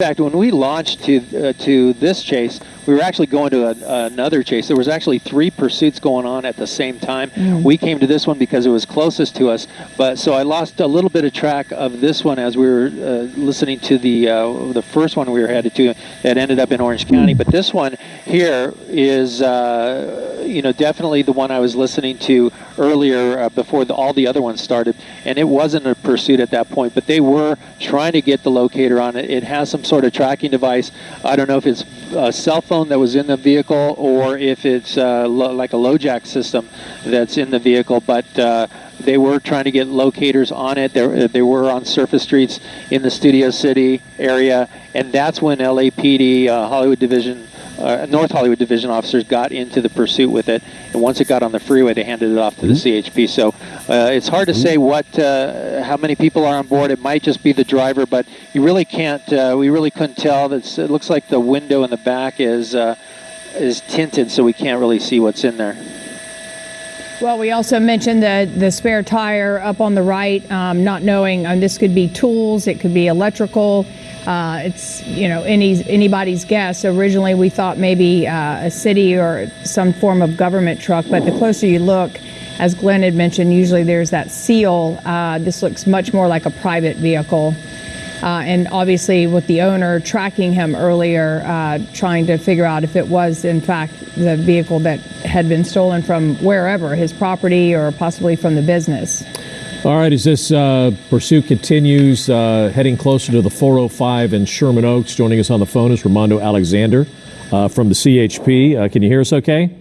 In fact, when we launched to uh, to this chase, we were actually going to a, another chase. There was actually three pursuits going on at the same time. Mm. We came to this one because it was closest to us. But so I lost a little bit of track of this one as we were uh, listening to the uh, the first one we were headed to that ended up in Orange County. But this one here is uh, you know definitely the one I was listening to earlier uh, before the, all the other ones started, and it wasn't a pursuit at that point. But they were trying to get the locator on it. It has some sort of tracking device. I don't know if it's a cell phone that was in the vehicle or if it's uh, lo- like a LoJack system that's in the vehicle, but uh, they were trying to get locators on it. They, they were on surface streets in the Studio City area, and that's when LAPD, uh, Hollywood Division, uh, North Hollywood Division officers got into the pursuit with it. And once it got on the freeway, they handed it off to the CHP. So uh, it's hard to say what, uh, how many people are on board. It might just be the driver, but you really can't. Uh, we really couldn't tell. It's, it looks like the window in the back is uh, is tinted, so we can't really see what's in there. Well, we also mentioned the, the spare tire up on the right, um, not knowing, um, this could be tools, it could be electrical. Uh, it's, you know, any, anybody's guess. Originally, we thought maybe uh, a city or some form of government truck, but the closer you look, as Glenn had mentioned, usually there's that seal. Uh, this looks much more like a private vehicle. Uh, and obviously, with the owner tracking him earlier, uh, trying to figure out if it was, in fact, the vehicle that had been stolen from wherever, his property or possibly from the business. All right, as this uh, pursuit continues, uh, heading closer to the 405 in Sherman Oaks, joining us on the phone is Ramondo Alexander uh, from the CHP. Uh, can you hear us okay?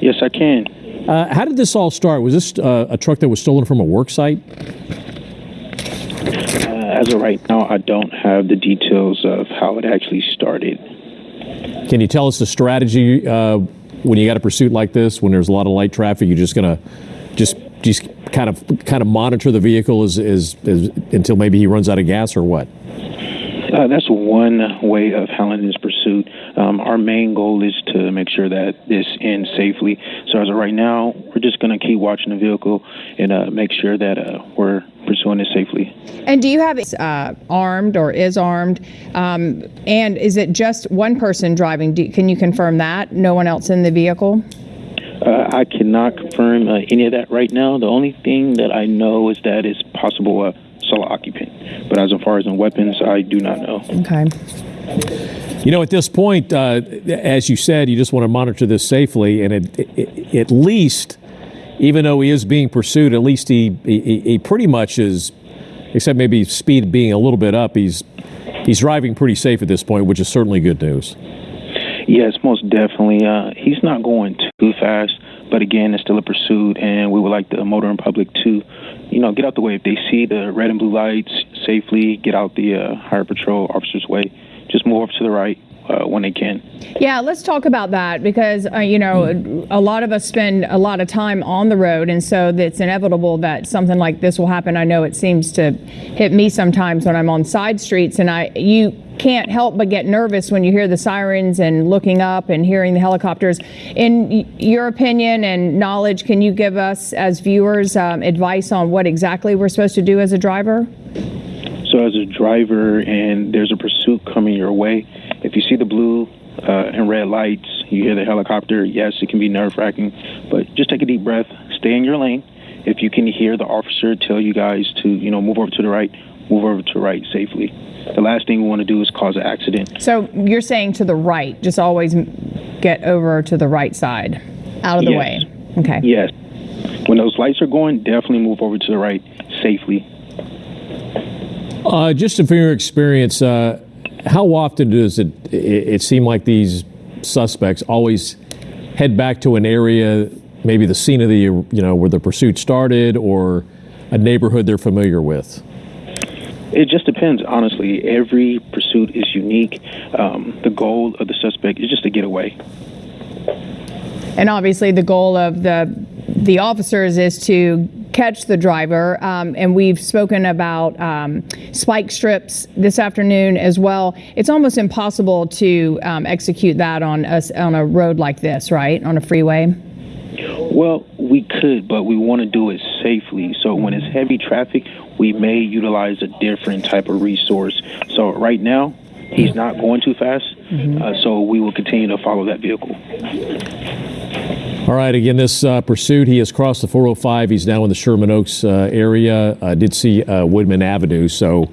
Yes, I can. Uh, how did this all start? Was this uh, a truck that was stolen from a work site? Uh, as of right now, I don't have the details of how it actually started. Can you tell us the strategy uh, when you got a pursuit like this, when there's a lot of light traffic? You're just going to just just kind of kind of monitor the vehicle as, as, as until maybe he runs out of gas or what? Uh, that's one way of handling this pursuit. Um, our main goal is to make sure that this ends safely. So as of right now, we're just going to keep watching the vehicle and uh, make sure that uh, we're pursuing it safely. And do you have it uh, armed or is armed? Um, and is it just one person driving? Do, can you confirm that? No one else in the vehicle? Uh, I cannot confirm uh, any of that right now. The only thing that I know is that it's possible a solo occupant. But as far as in weapons, I do not know. Okay. You know, at this point, uh, as you said, you just want to monitor this safely, and it, it, at least, even though he is being pursued, at least he, he he pretty much is, except maybe speed being a little bit up, he's he's driving pretty safe at this point, which is certainly good news. Yes, most definitely. Uh, he's not going too fast, but again, it's still a pursuit, and we would like the motor motoring public to, you know, get out the way. If they see the red and blue lights, safely get out the uh, highway patrol officer's way. Just move over to the right uh, when they can. Yeah, let's talk about that because, uh, you know, a lot of us spend a lot of time on the road, and so it's inevitable that something like this will happen. I know it seems to hit me sometimes when I'm on side streets, and I you can't help but get nervous when you hear the sirens and looking up and hearing the helicopters. In your opinion and knowledge, can you give us as viewers um, advice on what exactly we're supposed to do as a driver? So, as a driver and there's a pursuit coming your way, if you see the blue uh, and red lights, you hear the helicopter, yes, it can be nerve wracking, but just take a deep breath, stay in your lane. If you can hear the officer tell you guys to, you know, move over to the right, move over to the right safely. The last thing we want to do is cause an accident. So you're saying to the right, just always get over to the right side, out of the Yes. way. Okay. Yes. When those lights are going, definitely move over to the right safely. Uh, just from your experience, uh, how often does it, it it seem like these suspects always head back to an area, maybe the scene of the you know where the pursuit started, or a neighborhood they're familiar with? It just depends, honestly. Every pursuit is unique. Um, the goal of the suspect is just to get away. And obviously, the goal of the the officers is to catch the driver. Um, and we've spoken about um, spike strips this afternoon as well. It's almost impossible to um, execute that on a, on a road like this, right? On a freeway. Well, we could, but we want to do it safely. So when it's heavy traffic, we may utilize a different type of resource. So right now, He's not going too fast, uh, so we will continue to follow that vehicle. All right, again, this uh, pursuit, he has crossed the 405. He's now in the Sherman Oaks uh, area. I did see uh, Woodman Avenue, so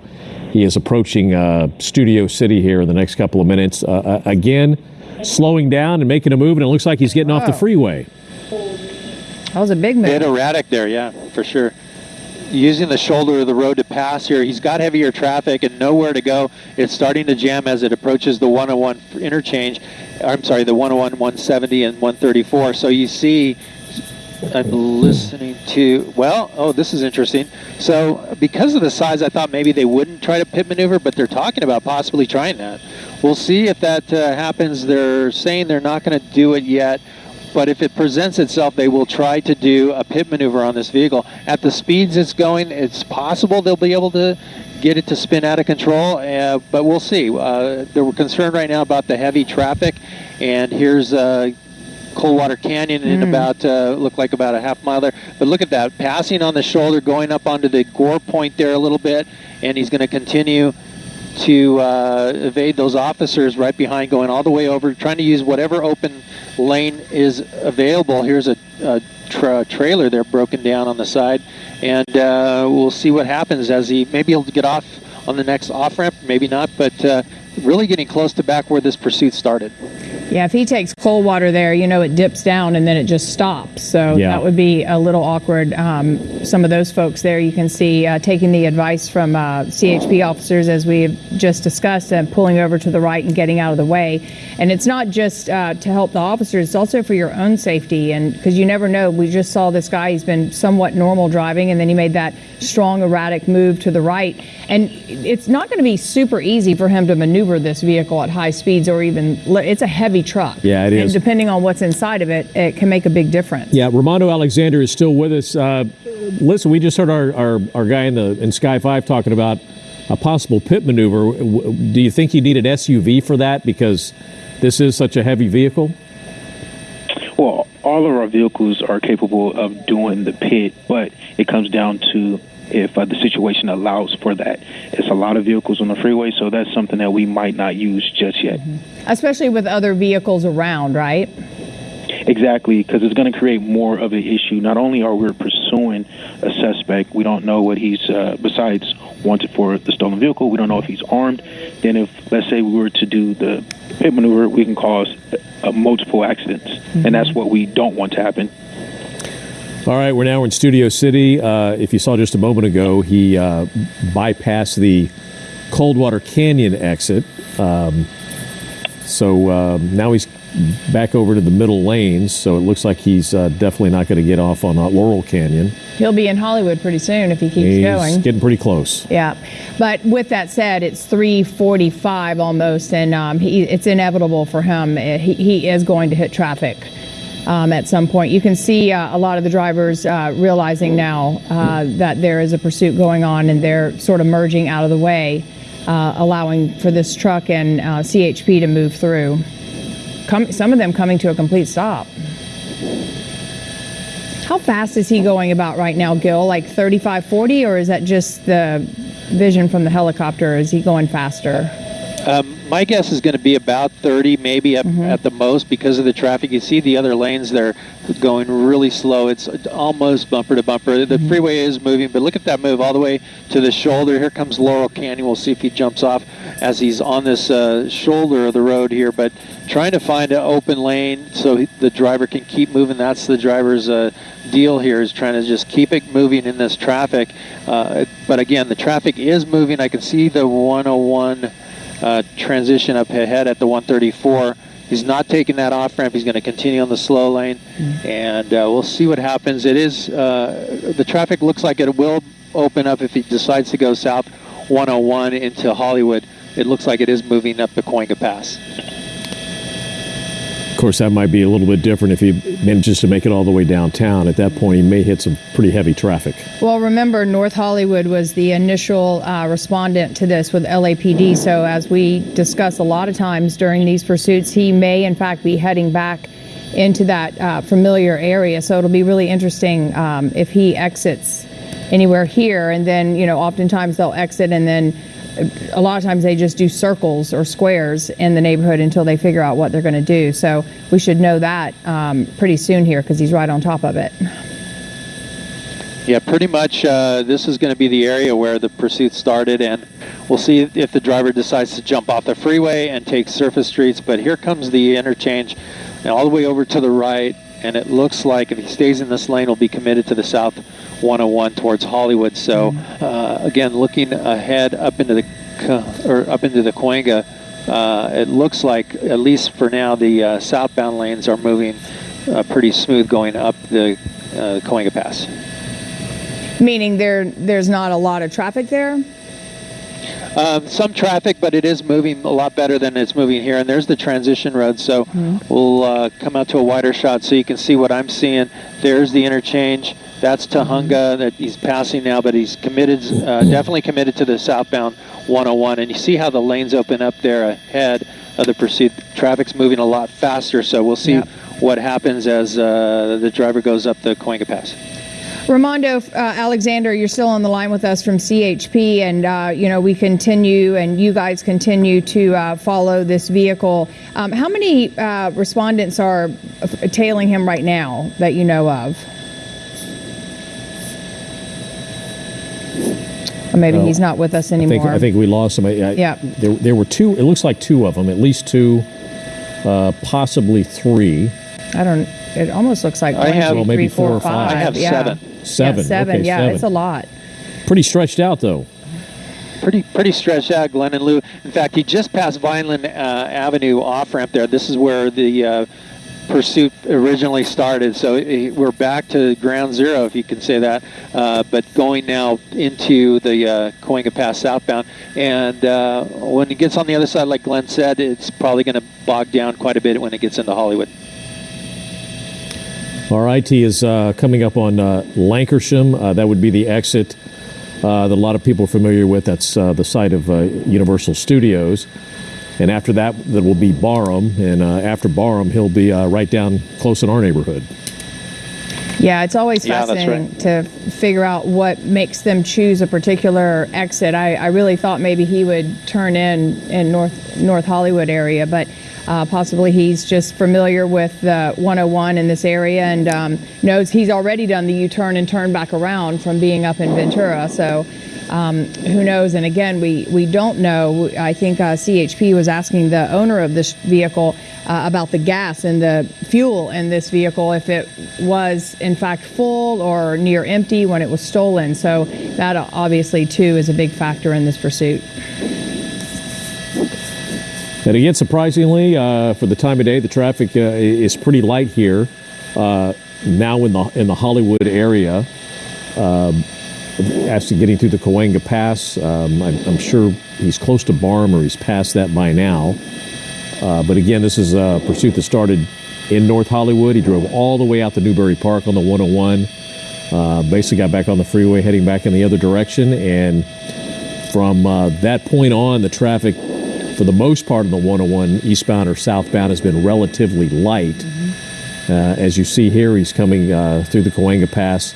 he is approaching uh, Studio City here in the next couple of minutes. Uh, uh, again, slowing down and making a move, and it looks like he's getting off the freeway. That was a big move. Bit erratic there, yeah, for sure. Using the shoulder of the road to pass here, he's got heavier traffic and nowhere to go. It's starting to jam as it approaches the 101 interchange. I'm sorry, the 101, 170, and 134. So you see, I'm listening to, well, oh, this is interesting. So because of the size, I thought maybe they wouldn't try to pit maneuver, but they're talking about possibly trying that. We'll see if that uh, happens. They're saying they're not going to do it yet. But if it presents itself, they will try to do a pit maneuver on this vehicle. At the speeds it's going, it's possible they'll be able to get it to spin out of control, uh, but we'll see. Uh, they're concerned right now about the heavy traffic, and here's uh, Coldwater Canyon in about, uh, look like about a half mile there. But look at that, passing on the shoulder, going up onto the gore point there a little bit, and he's going to continue to uh, evade those officers right behind, going all the way over, trying to use whatever open lane is available. Here's a, a tra- trailer there broken down on the side, and uh, we'll see what happens as he maybe he'll get off on the next off ramp, maybe not, but uh, really getting close to back where this pursuit started. Yeah, if he takes Coldwater there, you know it dips down and then it just stops. So Yeah. that would be a little awkward. Um, some of those folks there, you can see uh, taking the advice from uh, CHP officers, as we have just discussed, and pulling over to the right and getting out of the way. And it's not just uh, to help the officers; it's also for your own safety. And because you never know, we just saw this guy; he's been somewhat normal driving, and then he made that strong, erratic move to the right. And it's not going to be super easy for him to maneuver this vehicle at high speeds, or even it's a heavy truck. Yeah, it And depending on what's inside of it, it can make a big difference. Yeah, Romano Alexander is still with us. Uh, listen, we just heard our, our, our guy in the in Sky Five talking about a possible pit maneuver. Do you think you need an SUV for that because this is such a heavy vehicle? Well, all of our vehicles are capable of doing the pit, but it comes down to if uh, the situation allows for that. It's a lot of vehicles on the freeway, so that's something that we might not use just yet. Especially with other vehicles around, right? Exactly, because it's going to create more of an issue. Not only are we pursuing a suspect, we don't know what he's, uh, besides wanted for the stolen vehicle, we don't know if he's armed. Then, if, let's say, we were to do the pit maneuver, we can cause uh, multiple accidents. And that's what we don't want to happen. All right, we're now in Studio City. Uh, if you saw just a moment ago, he uh, bypassed the Coldwater Canyon exit. Um, so um, now he's back over to the middle lanes. So it looks like he's uh, definitely not going to get off on uh, Laurel Canyon. He'll be in Hollywood pretty soon if he keeps He's going. getting pretty close. Yeah, but with that said, it's 3:45 almost, and um, he, it's inevitable for him. Uh, He, he is going to hit traffic um, at some point. You can see uh, a lot of the drivers uh, realizing now uh, that there is a pursuit going on, and they're sort of merging out of the way, uh, allowing for this truck and uh, CHP to move through. Some of them coming to a complete stop. How fast is he going about right now, Gil? Like 35, 40, or is that just the vision from the helicopter? Is he going faster? Um, my guess is going to be about 30, maybe at, at the most, because of the traffic. You see the other lanes; they're going really slow. It's almost bumper to bumper. The freeway is moving, but look at that move all the way to the shoulder. Here comes Laurel Canyon. We'll see if he jumps off as he's on this uh, shoulder of the road here. But trying to find an open lane so he, the driver can keep moving. That's the driver's uh, deal here is trying to just keep it moving in this traffic. Uh, but again, the traffic is moving. I can see the 101 uh, transition up ahead at the 134. He's not taking that off ramp. He's going to continue on the slow lane, and uh, we'll see what happens. It is uh, the traffic looks like it will open up if he decides to go south 101 into Hollywood. It looks like it is moving up the Cahuenga Pass. Course, that might be a little bit different if he manages to make it all the way downtown. At that point, he may hit some pretty heavy traffic. Well, remember, North Hollywood was the initial uh, respondent to this with LAPD. So, as we discuss a lot of times during these pursuits, he may, in fact, be heading back into that uh, familiar area. So, it'll be really interesting um, if he exits anywhere here. And then, you know, oftentimes they'll exit and then a lot of times they just do circles or squares in the neighborhood until they figure out what they're going to do. So we should know that um, pretty soon here because he's right on top of it. Yeah, pretty much uh, this is going to be the area where the pursuit started, and we'll see if the driver decides to jump off the freeway and take surface streets. But here comes the interchange and all the way over to the right, and it looks like if he stays in this lane, he'll be committed to the south 101 towards Hollywood. So uh, again, looking ahead up into the or up into the Cahuenga, uh, it looks like at least for now the uh, southbound lanes are moving uh, pretty smooth going up the uh, Cahuenga Pass. Meaning there there's not a lot of traffic there. Um, some traffic, but it is moving a lot better than it's moving here. And there's the transition road, so we'll uh, come out to a wider shot so you can see what I'm seeing. There's the interchange. That's Tujunga that he's passing now, but he's committed, uh, definitely committed to the southbound 101. And you see how the lanes open up there ahead of the pursuit. Traffic's moving a lot faster, so we'll see Yep. what happens as uh, the driver goes up the Cahuenga Pass. Ramondo uh, Alexander, you're still on the line with us from CHP, and uh, you know we continue, and you guys continue to uh, follow this vehicle. Um, how many uh, respondents are tailing him right now that you know of? Or maybe Well, he's not with us I anymore. think, I think we lost some. I, I- Yeah. There, there were two, it looks like two of them, at least two, uh, possibly three. I don't. It almost looks like I one, have- two, Well, maybe three, four, four or five. I have yeah. seven. Seven. Yeah, seven. Okay, yeah, seven. it's a lot. Pretty stretched out, though. pretty pretty stretched out, Glenn and Lou. In fact, he just passed Vineland uh, Avenue off ramp there. This is where the uh, pursuit originally started. So eh, we're back to ground zero, if you can say that. Uh, but going now into the uh, Cahuenga Pass southbound, and uh, when it gets on the other side, like Glenn said, it's probably going to bog down quite a bit when it gets into Hollywood. All right, he is uh, coming up on uh, Lankershim. Uh, that would be the exit uh, that a lot of people are familiar with. That's uh, the site of uh, Universal Studios. And after that, that will be Barham. And uh, after Barham, he'll be uh, right down close in our neighborhood. Yeah, it's always Yeah, that's fascinating to figure out what makes them choose a particular exit. I, I really thought maybe he would turn in in North North Hollywood area, but uh, possibly he's just familiar with the 101 in this area and um, knows he's already done the U-turn and turned back around from being up in Ventura. So. Um, who knows? And again, we, we don't know. I think uh, CHP was asking the owner of this vehicle uh, about the gas and the fuel in this vehicle, if it was in fact full or near empty when it was stolen. So that obviously too is a big factor in this pursuit. And again, surprisingly, uh, for the time of day, the traffic uh, is pretty light here. Uh, now in the in the Hollywood area, um, to getting through the Cahuenga Pass, um, I'm, I'm sure he's close to Barham or he's past that by now. Uh, but again, this is a pursuit that started in North Hollywood. He drove all the way out to Newbury Park on the 101. Uh, basically, got back on the freeway, heading back in the other direction, and from uh, that point on, the traffic, for the most part of the 101 eastbound or southbound, has been relatively light. Uh, as you see here, he's coming uh, through the Cahuenga Pass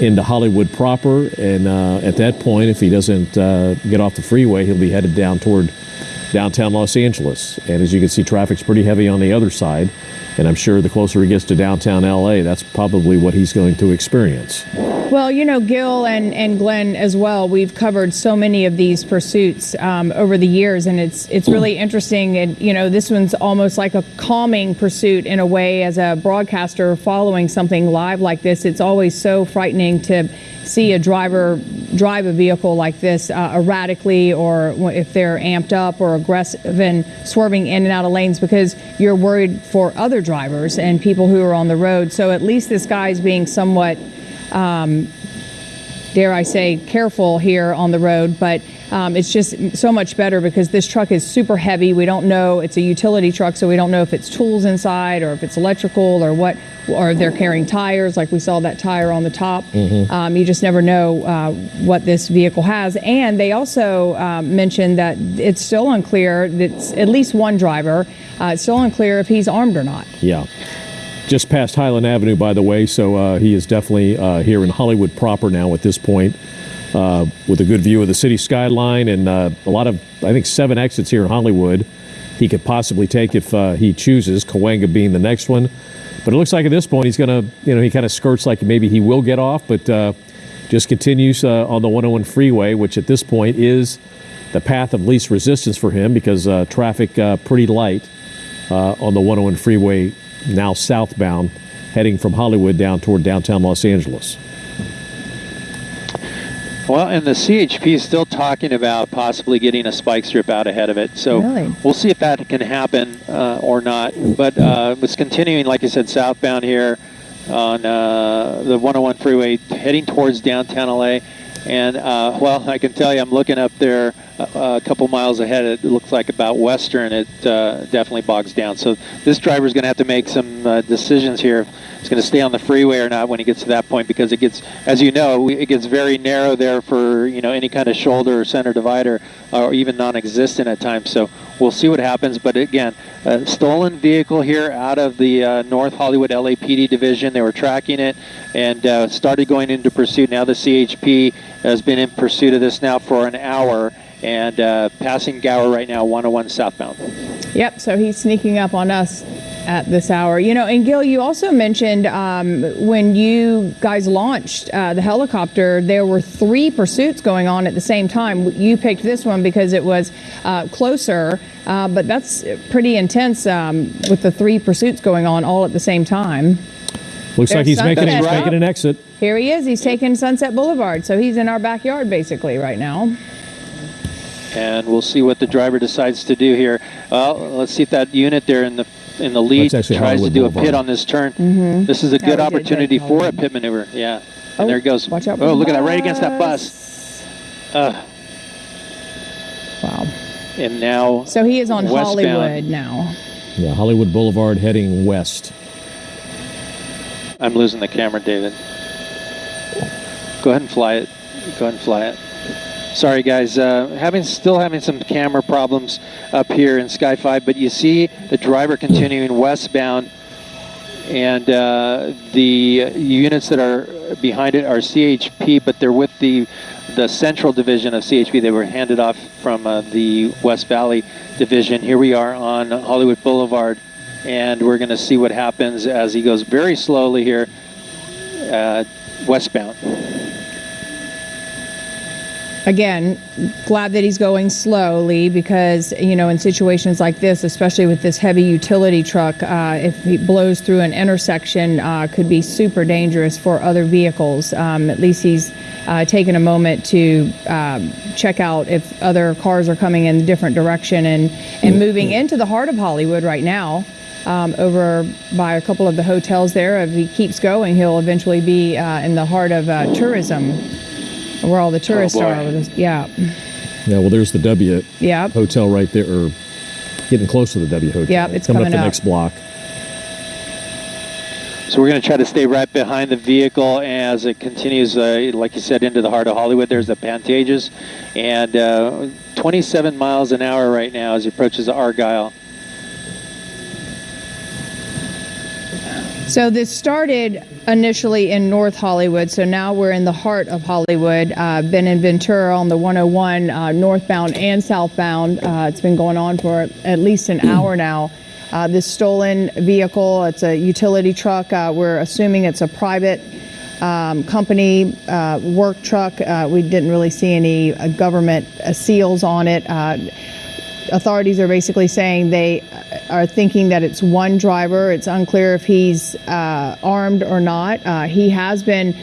into Hollywood proper, and uh, at that point, if he doesn't uh, get off the freeway, he'll be headed down toward downtown Los Angeles. And as you can see, traffic's pretty heavy on the other side. And I'm sure the closer he gets to downtown LA, that's probably what he's going to experience. Well, you know, Gil and, and Glenn as well. We've covered so many of these pursuits um, over the years, and it's it's really interesting. And you know, this one's almost like a calming pursuit in a way. As a broadcaster following something live like this, it's always so frightening to see a driver drive a vehicle like this uh, erratically, or if they're amped up or aggressive and swerving in and out of lanes, because you're worried for other drivers and people who are on the road. So at least this guy's being somewhat dare I say, careful here on the road, but um, it's just so much better because this truck is super heavy. We don't know, it's a utility truck, so we don't know if it's tools inside or if it's electrical or what, or if they're carrying tires, like we saw that tire on the top. Um, you just never know uh, what this vehicle has. And they also um, mentioned that it's still unclear, that's at least one driver, uh, it's still unclear if he's armed or not. Yeah. Just past Highland Avenue, by the way, so uh, he is definitely uh, here in Hollywood proper now at this point. uh, with a good view of the city skyline and uh, a lot of, I think, seven exits here in Hollywood. He could possibly take if uh, he chooses, Cahuenga being the next one. But it looks like at this point he's going to, you know, he kind of skirts like maybe he will get off, but uh, just continues on the 101 freeway, which at this point is the path of least resistance for him because traffic pretty light on the 101 freeway now southbound, heading from Hollywood down toward downtown Los Angeles. Well, and the CHP is still talking about possibly getting a spike strip out ahead of it. So Really? we'll see if that can happen uh, or not. But uh, it's continuing, like I said, southbound here on uh, the 101 freeway, heading towards downtown LA. And uh, well, I can tell you, I'm looking up there a couple miles ahead. It looks like about Western. It uh, definitely bogs down. So this driver's going to have to make some uh, decisions here. He's going to stay on the freeway or not when he gets to that point because it gets, as you know, it gets very narrow there for you know any kind of shoulder or center divider, or even non-existent at times. So we'll see what happens. But again, a stolen vehicle here out of the uh, North Hollywood LAPD division. They were tracking it and uh, started going into pursuit. Now the CHP has been in pursuit of this now for an hour and uh, passing Gower right now, 101 southbound. Yep, so he's sneaking up on us at this hour. You know, and Gil, you also mentioned um, when you guys launched uh, the helicopter, there were three pursuits going on at the same time. You picked this one because it was uh, closer, uh, but that's pretty intense um, with the three pursuits going on all at the same time. Looks like he's making, he's making an exit. Here he is. He's taking Sunset Boulevard, so he's in our backyard basically right now. And we'll see what the driver decides to do here. Well, let's see if that unit there in the in the lead That's actually tries to do a pit on this turn. This is a good did a good opportunity for a pit maneuver. Yeah. Oh, And there it goes. watch out Oh, the look at that right against that bus. Uh, Wow. and now So he is on Westbound. Hollywood now. Yeah, Hollywood Boulevard heading west. I'm losing the camera, David. Go ahead and fly it. Go ahead and fly it. Sorry, guys. Uh, having still having some camera problems up here in Sky 5, but you see the driver continuing westbound, and uh, the units that are behind it are CHP, but they're with the the central division of CHP. They were handed off from uh, the West Valley division. Here we are on Hollywood Boulevard, and we're going to see what happens as he goes very slowly here, uh, westbound. Again, glad that he's going slowly because, you know, in situations like this, especially with this heavy utility truck, uh, if he blows through an intersection, uh, could be super dangerous for other vehicles. Um, at least he's uh, taken a moment to um, check out if other cars are coming in a different direction and, and moving into the heart of Hollywood right now. Um, over by a couple of the hotels there. If he keeps going, he'll eventually be uh, in the heart of uh, tourism, where all the tourists boy. are. Yeah, Yeah, well, there's the W yeah. hotel right there, or getting close to the W hotel. Yep, it's coming, coming up the up. next block. So we're going to try to stay right behind the vehicle as it continues, uh, like you said, into the heart of Hollywood. There's the Pantages, and uh, 27 miles an hour right now as he approaches the Argyle. So this started initially in North Hollywood. So now we're in the heart of Hollywood. Uh, been in Ventura on the 101 uh, northbound and southbound. Uh, it's been going on for at least an hour now. Uh, this stolen vehicle, it's a utility truck. Uh, we're assuming it's a private um, company uh, work truck. We didn't really see any government seals on it. Authorities are basically saying they are thinking that it's one driver. It's unclear if he's uh, armed or not. Uh, he has been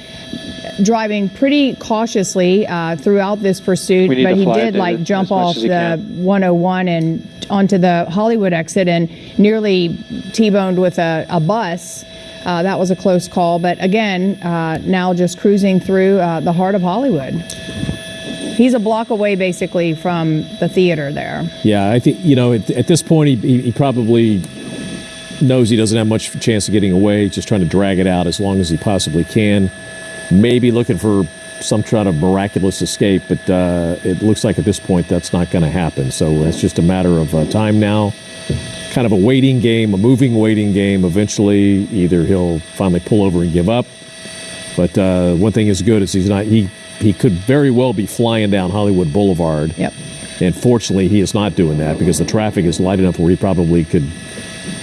driving pretty cautiously uh, throughout this pursuit, but he did like jump off the can. 101 and onto the Hollywood exit and nearly T-boned with a, a bus. Uh, that was a close call, but again, uh, now just cruising through uh, the heart of Hollywood. He's a block away basically from the theater there. Yeah, I think you know at, at this point he, he, probably knows he doesn't have much chance of getting away. Just trying to drag it out as long as he possibly can. Maybe looking for some kind of miraculous escape, but uh, it looks like at this point that's not going to happen. So it's just a matter of uh, time now. Kind of a waiting game, a moving waiting game. Eventually, either he'll finally pull over and give up. But uh, one thing is good is he's not he he could very well be flying down Hollywood Boulevard. Yep. And fortunately, he is not doing that because the traffic is light enough where he probably could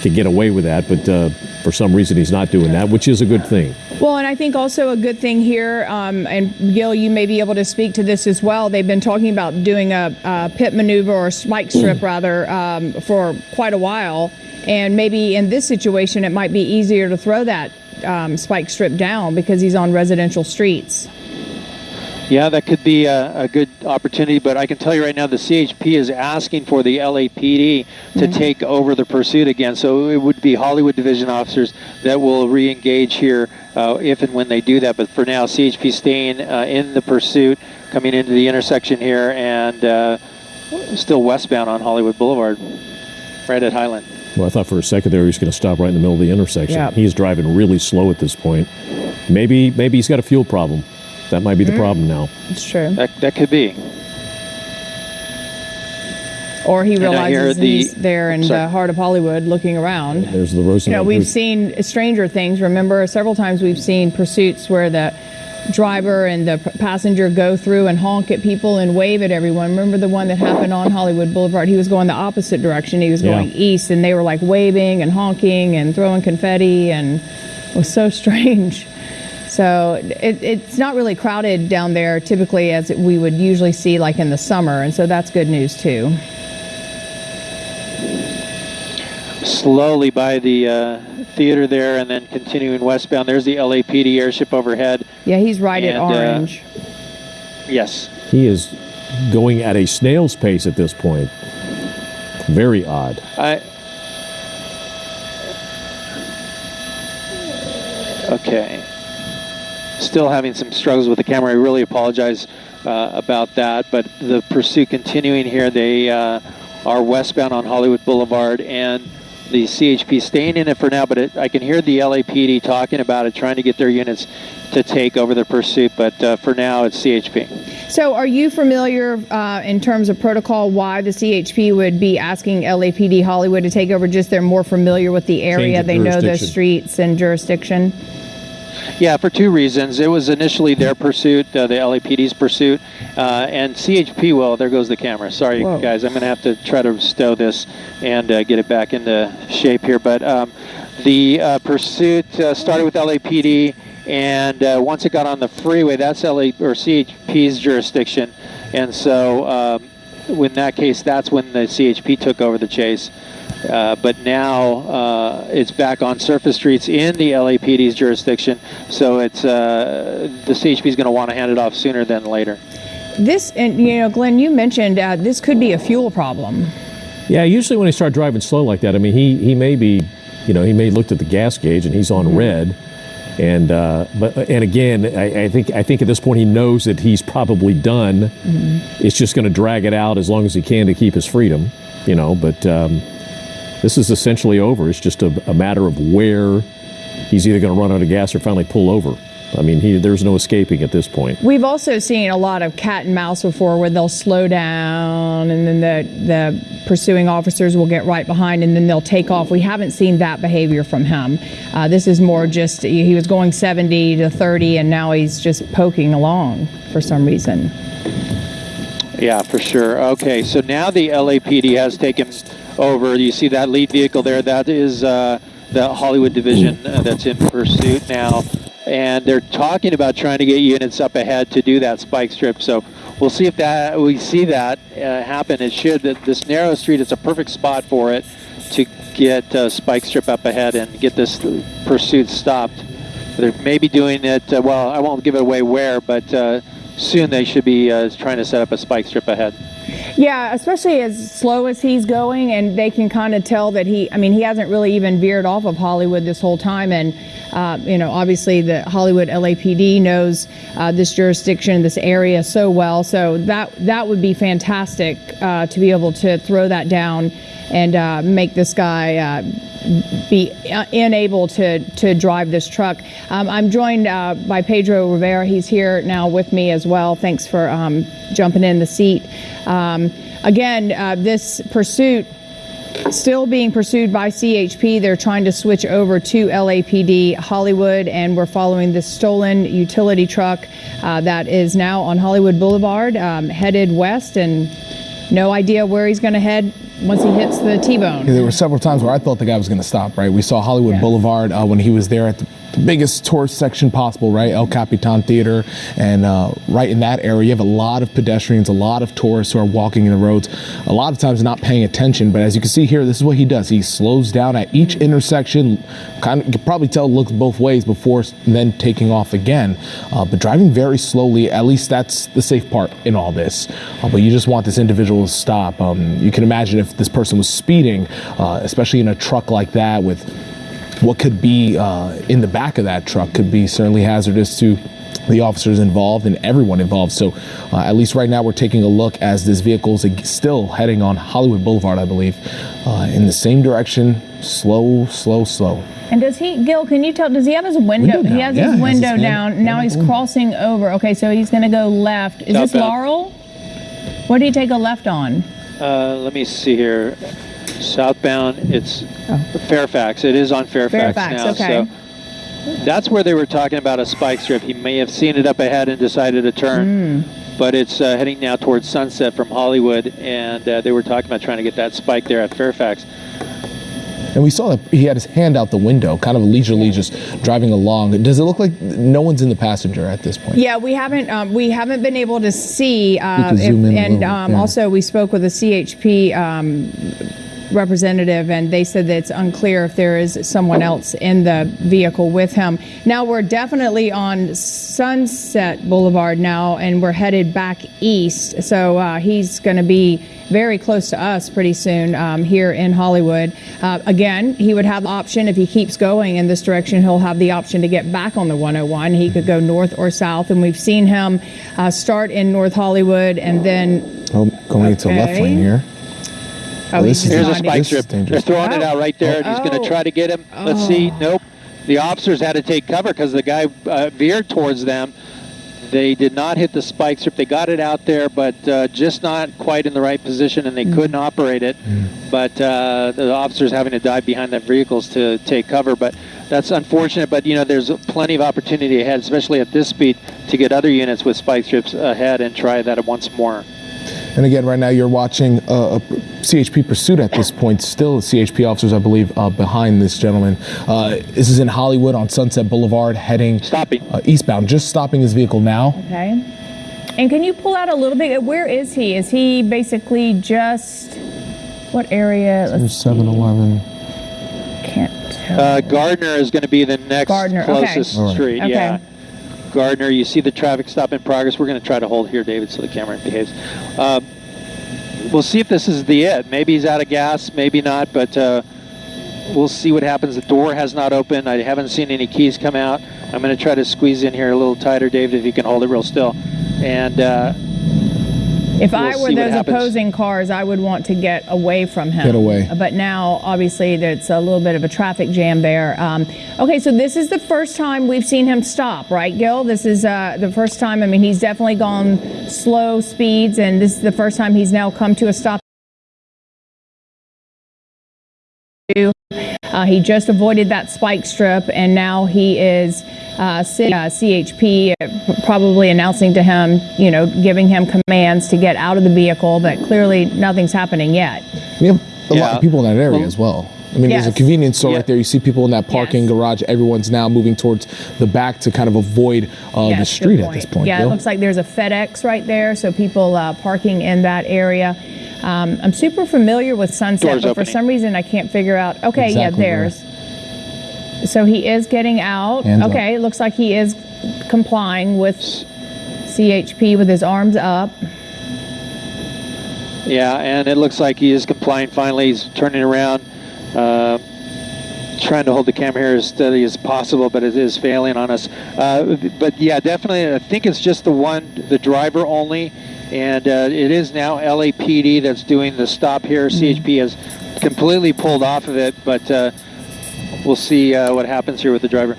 could get away with that. But uh, for some reason, he's not doing that, which is a good thing. Well, and I think also a good thing here, um, and Gil, you may be able to speak to this as well. They've been talking about doing a, a pit maneuver or spike strip rather um, for quite a while, and maybe in this situation it might be easier to throw that um, spike strip down because he's on residential streets. Yeah, that could be a, a, good opportunity, but I can tell you right now the CHP is asking for the LAPD to mm-hmm. take over the pursuit again. So it would be Hollywood Division officers that will re engage here uh, if and when they do that. But for now, CHP staying uh, in the pursuit, coming into the intersection here, and uh, still westbound on Hollywood Boulevard, right at Highland. Well, I thought for a second there he was going to stop right in the middle of the intersection. Yeah. He's driving really slow at this point. Maybe maybe he's got a fuel problem. That might be the mm-hmm. problem now. It's true. That, that could be. Or he realizes the, he's there in the heart of Hollywood looking around. There's the Roosevelt. You know, we've seen stranger things. Remember, several times we've seen pursuits where the driver and the passenger go through and honk at people and wave at everyone. Remember the one that happened on Hollywood Boulevard? He was going the opposite direction. He was going yeah. east, and they were like waving and honking and throwing confetti, and it was so strange. So it, it's not really crowded down there typically as we would usually see like in the summer, and so that's good news too. Slowly by the uh, theater there and then continuing westbound. There's the LAPD airship overhead. Yeah, he's right and, at uh, orange. Uh, yes. He is going at a snail's pace at this point. Very odd. I, okay still having some struggles with the camera. I really apologize uh, about that. But the pursuit continuing here. They uh, are westbound on Hollywood Boulevard and the CHP staying in it for now, but it, I can hear the LAPD talking about it, trying to get their units to take over the pursuit. But uh, for now, it's CHP. So, are you familiar uh, in terms of protocol why the CHP would be asking LAPD Hollywood to take over? Just they're more familiar with the area, they know the streets and jurisdiction. Yeah, for two reasons. It was initially their pursuit, uh, the LAPD's pursuit, uh, and CHP. Well, there goes the camera. Sorry, Whoa. guys. I'm going to have to try to stow this and uh, get it back into shape here. But um, the uh, pursuit uh, started with LAPD, and uh, once it got on the freeway, that's LA or CHP's jurisdiction, and so. Um, in that case, that's when the CHP took over the chase. Uh, but now uh, it's back on surface streets in the LAPD's jurisdiction, so it's uh, the CHP is going to want to hand it off sooner than later. This, and you know, Glenn, you mentioned uh, this could be a fuel problem. Yeah, usually when they start driving slow like that, I mean, he he may be, you know, he may looked at the gas gauge and he's on mm-hmm. red. And uh, but and again, I, I, think I think at this point he knows that he's probably done. Mm-hmm. It's just going to drag it out as long as he can to keep his freedom, you know. But um, this is essentially over. It's just a, a matter of where he's either going to run out of gas or finally pull over. I mean, he, there's no escaping at this point. We've also seen a lot of cat and mouse before where they'll slow down and then the, the pursuing officers will get right behind and then they'll take off. We haven't seen that behavior from him. Uh, this is more just he was going 70 to 30 and now he's just poking along for some reason. Yeah, for sure. Okay, so now the LAPD has taken over. You see that lead vehicle there? That is uh, the Hollywood division uh, that's in pursuit now. And they're talking about trying to get units up ahead to do that spike strip. So we'll see if that we see that uh, happen. It should. This narrow street is a perfect spot for it to get uh, spike strip up ahead and get this pursuit stopped. They're maybe doing it. Uh, well, I won't give it away where, but uh, soon they should be trying to set up a spike strip ahead. Yeah, especially as slow as he's going, and they can kind of tell that he, I mean, he hasn't really even veered off of Hollywood this whole time. And, uh, you know, obviously the Hollywood LAPD knows uh, this jurisdiction, this area so well. So that, that would be fantastic uh, to be able to throw that down and uh, make this guy uh, be unable to, to drive this truck. Um, I'm joined uh, by Pedro Rivera. He's here now with me as well. Thanks for um, jumping in the seat. Um, again, uh, this pursuit still being pursued by CHP. They're trying to switch over to LAPD Hollywood, and we're following the stolen utility truck uh, that is now on Hollywood Boulevard, um, headed west, and no idea where he's going to head once he hits the T-bone. There were several times where I thought the guy was going to stop, right? We saw Hollywood Yeah. Boulevard uh, when he was there at the, the biggest tourist section possible, right? El Capitan Theater. And uh, right in that area, you have a lot of pedestrians, a lot of tourists who are walking in the roads, a lot of times not paying attention. But as you can see here, this is what he does. He slows down at each intersection, kind of, you can probably tell looks both ways before then taking off again. Uh, but driving very slowly, at least that's the safe part in all this. Uh, but you just want this individual to stop. Um, you can imagine if this person was speeding, uh, especially in a truck like that with what could be uh, in the back of that truck could be certainly hazardous to the officers involved and everyone involved. So, uh, at least right now, we're taking a look as this vehicle is still heading on Hollywood Boulevard, I believe, uh, in the same direction. Slow, slow, slow. And does he, Gil? Can you tell? Does he have his window? Window he down, has yeah, his he has window his hand- down. now hand he's up the window. crossing over. Okay, so he's going to go left. Is this Southbound. Laurel? What did he take a left on? Uh, let me see here. Southbound, it's Oh. Fairfax. It is on Fairfax, Fairfax, now. okay. So that's where they were talking about a spike strip. He may have seen it up ahead and decided to turn, Hmm. but it's uh, heading now towards Sunset from Hollywood, and uh, they were talking about trying to get that spike there at Fairfax. And we saw that he had his hand out the window, kind of leisurely just driving along. Does it look like no one's in the passenger at this point? Yeah, we haven't um, we haven't been able to see. Uh, can zoom in a and little, um, yeah. also, we spoke with a CHP um, representative, and they said that it's unclear if there is someone else in the vehicle with him. Now we're definitely on Sunset Boulevard now, and we're headed back east. So uh, he's going to be very close to us pretty soon um, here in Hollywood. Uh, again, he would have the option if he keeps going in this direction. He'll have the option to get back on the 101. He could go north or south, and we've seen him uh, start in North Hollywood and then. Oh, going into left Okay. lane here. Oh, this he's is- Here's a not- spike This is strip. They're dangerous. throwing it Oh. out right there, and he's going Oh. to try to get him. Let's see. Nope. The officers had to take cover because the guy uh, veered towards them. They did not hit the spike strip. They got it out there, but uh, just not quite in the right position, and they couldn't operate it. But uh, the officers having to dive behind their vehicles to take cover. But that's unfortunate. But you know, there's plenty of opportunity ahead, especially at this speed, to get other units with spike strips ahead and try that once more. And again, right now you're watching uh, a CHP pursuit at this point. Still, CHP officers, I believe, uh, behind this gentleman. Uh, this is in Hollywood on Sunset Boulevard, heading Stopping. uh, eastbound. Just stopping his vehicle now. Okay. And can you pull out a little bit? Where is he? Is he basically just what area? Let's 7-Eleven. Can't tell. Uh, Gardner is going to be the next Gardner, closest All right. street. Okay. Yeah. Gardner, you see the traffic stop in progress. We're going to try to hold here, David, so the camera behaves. Uh, we'll see if this is the it. Maybe he's out of gas, maybe not, but uh, we'll see what happens. The door has not opened. I haven't seen any keys come out. I'm going to try to squeeze in here a little tighter, David, if you can hold it real still. And If I We'll were those opposing cars, I would want to get away from him. Get away. But now, obviously, there's a little bit of a traffic jam there. Um, okay, so this is the first time we've seen him stop, right, Gil? This is uh, the first time. I mean, he's definitely gone slow speeds, and this is the first time he's now come to a stop. Uh, he just avoided that spike strip, and now he is uh, C- uh, CHP uh, probably announcing to him, you know, giving him commands to get out of the vehicle, but clearly nothing's happening yet. We have a lot of people in that area Well- as well. I mean, there's a convenience store Yeah. right there. You see people in that parking Yes. garage. Everyone's now moving towards the back to kind of avoid uh, the Yes, good street at this point. Yeah, Bill. it looks like there's a FedEx right there, so people uh, parking in that area. Um, I'm super familiar with Sunset, Doors but for some reason I can't figure out. Okay, Exactly yeah, where. there's. So he is getting out. Hands up. okay, it looks like he is complying with CHP with his arms up. Yeah, and it looks like he is complying finally. He's turning around, uh, trying to hold the camera here as steady as possible, but it is failing on us. Uh, but yeah, definitely, I think it's just the one, the driver only, and uh, it is now LAPD that's doing the stop here. CHP has completely pulled off of it, but uh, we'll see uh, what happens here with the driver.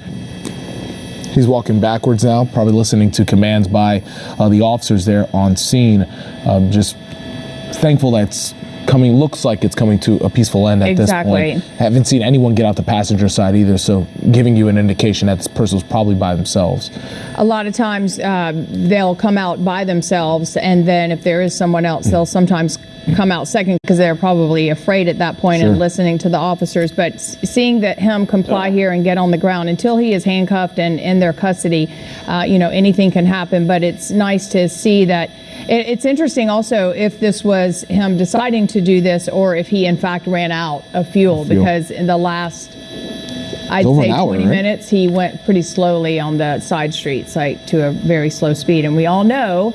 He's walking backwards now, probably listening to commands by uh, the officers there on scene. Um, just thankful that's coming looks like it's coming to a peaceful end at Exactly. this point. Haven't seen anyone get out the passenger side either, so giving you an indication that this person was probably by themselves. A lot of times uh, they'll come out by themselves, and then if there is someone else, they'll sometimes come out second because they're probably afraid at that point and Sure. listening to the officers. But seeing that him comply here and get on the ground until he is handcuffed and in their custody, uh, you know, anything can happen. But it's nice to see that. It, it's interesting also if this was him deciding to do this or if he in fact ran out of fuel, Fuel. because in the last I'd over say hour, 20 right? minutes. He went pretty slowly on the side streets, like to a very slow speed. And we all know,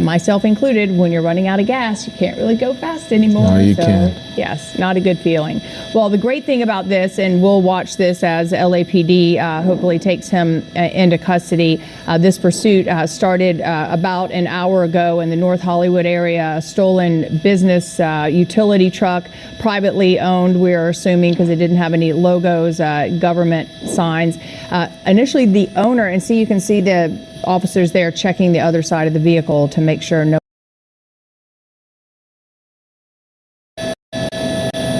myself included, when you're running out of gas, you can't really go fast anymore. No, you so, can't. Yes, not a good feeling. Well, the great thing about this, and we'll watch this as LAPD uh, hopefully takes him uh, into custody. Uh, this pursuit uh, started uh, about an hour ago in the North Hollywood area. A stolen business uh, utility truck, privately owned, we're assuming, because it didn't have any logos, uh, government signs. Uh, initially, the owner, and see, you can see the officers there checking the other side of the vehicle to make sure no.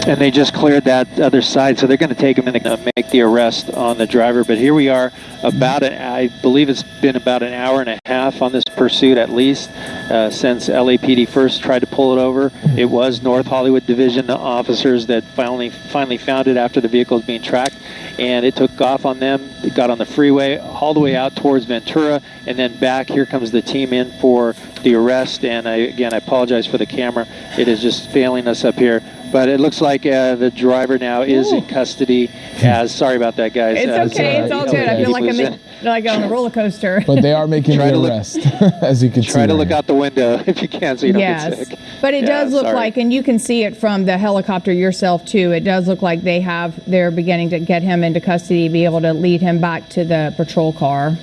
And they just cleared that other side, so they're going to take him and make the arrest on the driver. But here we are, about an, I believe it's been about an hour and a half on this pursuit at least uh, since LAPD first tried to pull it over. It was North Hollywood Division officers that finally finally found it after the vehicle was being tracked, and it took off on them. It got on the freeway all the way out towards Ventura, and then back. Here comes the team in for the arrest. And I, again, I apologize for the camera; it is just failing us up here. But it looks like uh, the driver now is in custody. As sorry about that, guys. It's As, okay. uh, It's all he- good. I feel like was I'm in- in, like on a roller coaster. But they are making Try the to look- arrest, as you can see. Try to right look here. out the window if you can, so you don't yes, get sick. but it Yeah, does look sorry. like, and you can see it from the helicopter yourself too. It does look like they have. They're beginning to get him into custody, be able to lead him back to the patrol car.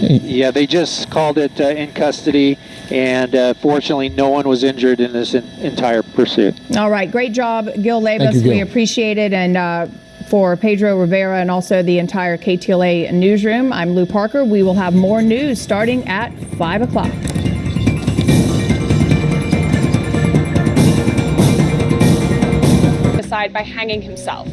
Yeah, they just called it uh, in custody, and uh, fortunately, no one was injured in this en- entire pursuit. All right, great job, Gil Leyvas. you, Gil. We appreciate it, and. Uh, for Pedro Rivera and also the entire KTLA newsroom, I'm Lu Parker. We will have more news starting at 5 o'clock. Aside by hanging himself.